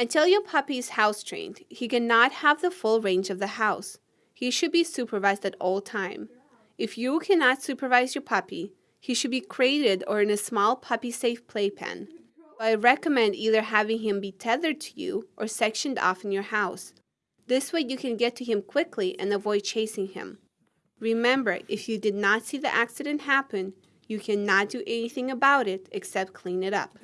Until your puppy is house trained, he cannot have the full range of the house. He should be supervised at all time. If you cannot supervise your puppy, he should be crated or in a small puppy safe playpen. I recommend either having him be tethered to you or sectioned off in your house. This way you can get to him quickly and avoid chasing him. Remember, if you did not see the accident happen, you cannot do anything about it except clean it up.